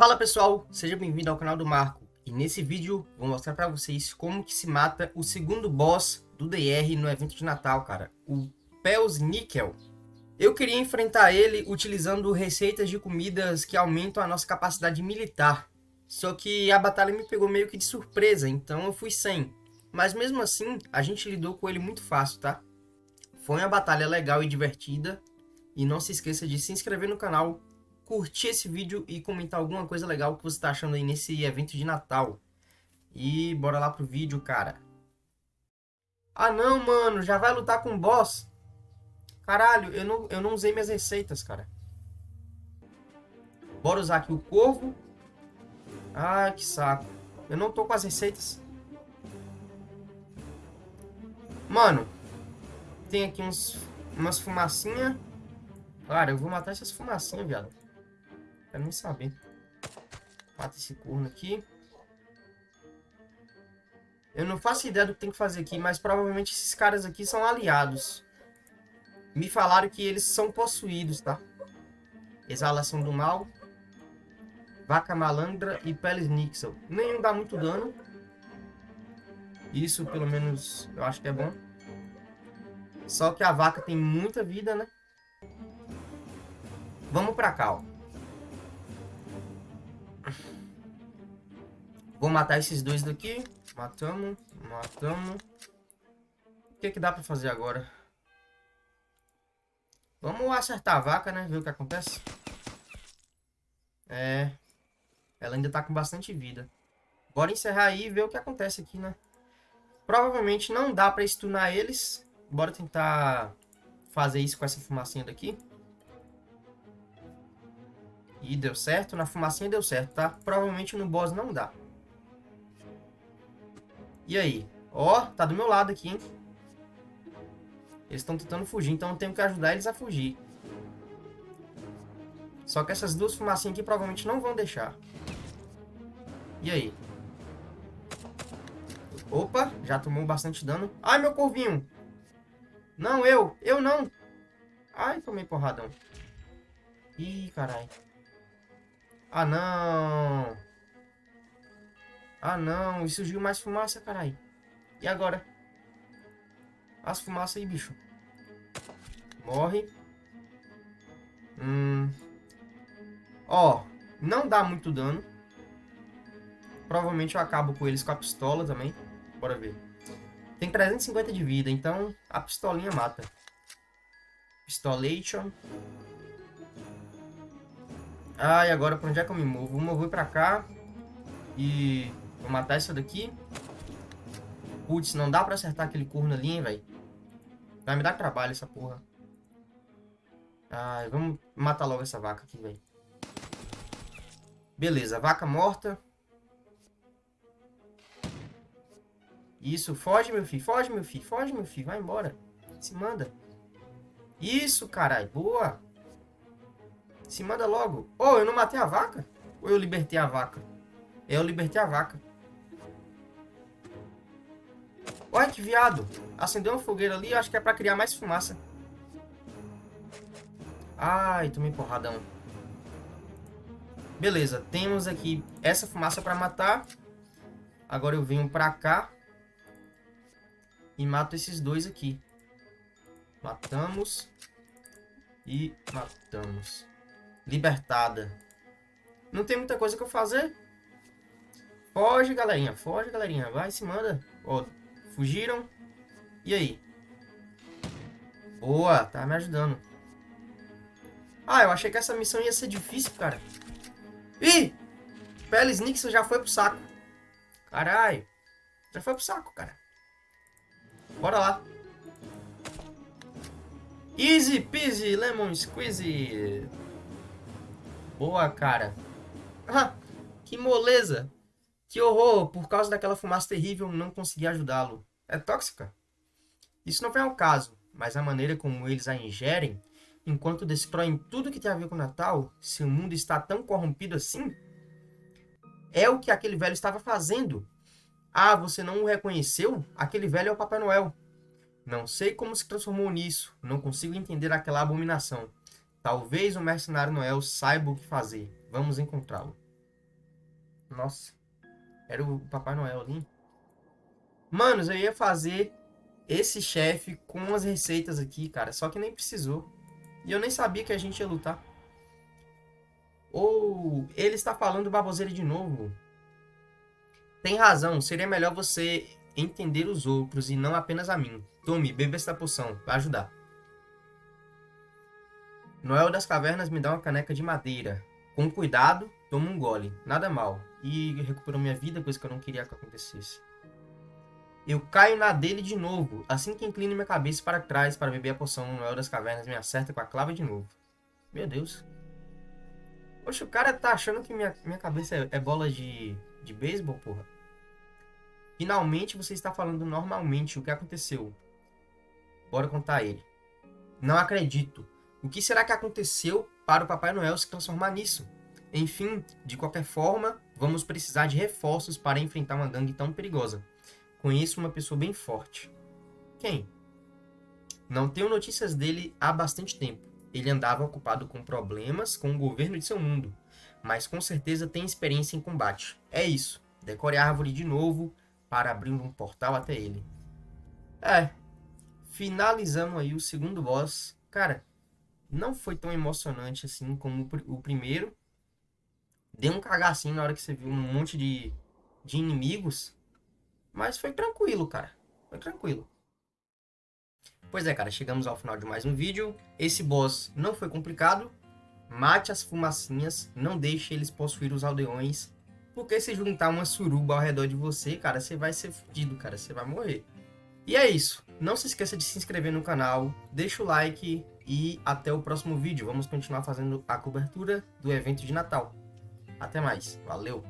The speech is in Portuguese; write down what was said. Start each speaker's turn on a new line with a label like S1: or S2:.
S1: Fala pessoal, seja bem-vindo ao canal do Marco. E nesse vídeo vou mostrar para vocês como que se mata o segundo boss do DR no evento de Natal, cara. O Pels Nickel. Eu queria enfrentar ele utilizando receitas de comidas que aumentam a nossa capacidade militar. Só que a batalha me pegou meio que de surpresa, então eu fui sem. Mas mesmo assim, a gente lidou com ele muito fácil, tá? Foi uma batalha legal e divertida. E não se esqueça de se inscrever no canal, curtir esse vídeo e comentar alguma coisa legal que você está achando aí nesse evento de Natal. E bora lá pro vídeo, cara. Ah não, mano, já vai lutar com o boss? Caralho, eu não, eu não usei minhas receitas, cara. Bora usar aqui o corvo. Ai, que saco. Eu não tô com as receitas. Mano, tem aqui uns, umas fumacinhas. Cara, eu vou matar essas fumacinhas, viado. Quero nem saber. Mata esse corno aqui. Eu não faço ideia do que tem que fazer aqui, mas provavelmente esses caras aqui são aliados. Me falaram que eles são possuídos, tá? Exalação do mal. Vaca malandra e peles nixel. Nenhum dá muito dano. Isso, pelo menos, eu acho que é bom. Só que a vaca tem muita vida, né? Vamos pra cá, ó. Vou matar esses dois daqui. Matamos, matamos. O que, que dá pra fazer agora? Vamos acertar a vaca, né? Ver o que acontece. É. Ela ainda tá com bastante vida. Bora encerrar aí e ver o que acontece aqui, né? Provavelmente não dá pra stunar eles. Bora tentar fazer isso com essa fumacinha daqui. E deu certo. Na fumacinha deu certo, tá? Provavelmente no boss não dá. E aí? Ó, tá do meu lado aqui, hein? Eles estão tentando fugir, então eu tenho que ajudar eles a fugir. Só que essas duas fumacinhas aqui provavelmente não vão deixar. E aí? Opa, já tomou bastante dano. Ai, meu corvinho! Não, eu! Eu não! Ai, tomei porradão. Ih, caralho. Ah, não! Ah, não. E surgiu mais fumaça, caralho. E agora? As fumaças aí, bicho. Morre. Hum. Ó, não dá muito dano. Provavelmente eu acabo com eles com a pistola também. Bora ver. Tem 350 de vida, então a pistolinha mata. Pistolation. Ah, e agora pra onde é que eu me movo? Vou mover pra cá. E Vou matar essa daqui. Putz, não dá pra acertar aquele corno ali, hein, velho. Vai me dar trabalho essa porra. Ai, vamos matar logo essa vaca aqui, velho. Beleza, vaca morta. Isso, foge, meu filho. Foge, meu filho. Foge, meu filho. Vai embora. Se manda. Isso, caralho. Boa. Se manda logo. Oh, eu não matei a vaca? Ou eu libertei a vaca? Eu libertei a vaca. Olha que viado. Acendeu uma fogueira ali, acho que é pra criar mais fumaça. Ai, tomei porradão. Beleza, temos aqui essa fumaça pra matar. Agora eu venho pra cá. E mato esses dois aqui. Matamos. E matamos. Libertada. Não tem muita coisa que eu fazer. Foge, galerinha. Foge, galerinha. Vai, se manda. Ó, Fugiram. E aí? Boa, tá me ajudando. Ah, eu achei que essa missão ia ser difícil, cara. Ih! Peles Nixon já foi pro saco. Caralho. Já foi pro saco, cara. Bora lá. Easy peasy lemon squeezy. Boa, cara. Ah, que moleza. Que horror, por causa daquela fumaça terrível, não consegui ajudá-lo. É tóxica? Isso não vem ao caso, mas a maneira como eles a ingerem, enquanto destroem tudo que tem a ver com o Natal, se o mundo está tão corrompido assim, é o que aquele velho estava fazendo. Ah, você não o reconheceu? Aquele velho é o Papai Noel. Não sei como se transformou nisso, não consigo entender aquela abominação. Talvez o mercenário Noel saiba o que fazer. Vamos encontrá-lo. Nossa. Era o Papai Noel ali. Manos, eu ia fazer esse chefe com as receitas aqui, cara. Só que nem precisou. E eu nem sabia que a gente ia lutar. Ou ele está falando baboseira de novo. Tem razão. Seria melhor você entender os outros e não apenas a mim. Tome, beba esta poção. Vai ajudar. Noel das Cavernas me dá uma caneca de madeira. Com cuidado, toma um gole. Nada mal. E recuperou minha vida, coisa que eu não queria que acontecesse. Eu caio na dele de novo. Assim que inclino minha cabeça para trás para beber a poção, Noel das Cavernas me acerta com a clava de novo. Meu Deus. Poxa, o cara tá achando que minha, minha cabeça é, é bola de, de beisebol, porra. Finalmente você está falando normalmente o que aconteceu. Bora contar ele. Não acredito. O que será que aconteceu para o Papai Noel se transformar nisso? Enfim, de qualquer forma, vamos precisar de reforços para enfrentar uma gangue tão perigosa. Conheço uma pessoa bem forte. Quem? Não tenho notícias dele há bastante tempo. Ele andava ocupado com problemas com o governo de seu mundo, mas com certeza tem experiência em combate. É isso. Decore a árvore de novo para abrir um portal até ele. É. Finalizando aí o segundo boss. Cara, não foi tão emocionante assim como o primeiro. Deu um cagacinho na hora que você viu um monte de, de inimigos. Mas foi tranquilo, cara. Foi tranquilo. Pois é, cara, chegamos ao final de mais um vídeo. Esse boss não foi complicado. Mate as fumacinhas, não deixe eles possuir os aldeões. Porque se juntar uma suruba ao redor de você, cara, você vai ser fudido, cara. Você vai morrer. E é isso. Não se esqueça de se inscrever no canal, deixa o like e até o próximo vídeo. Vamos continuar fazendo a cobertura do evento de Natal. Até mais. Valeu!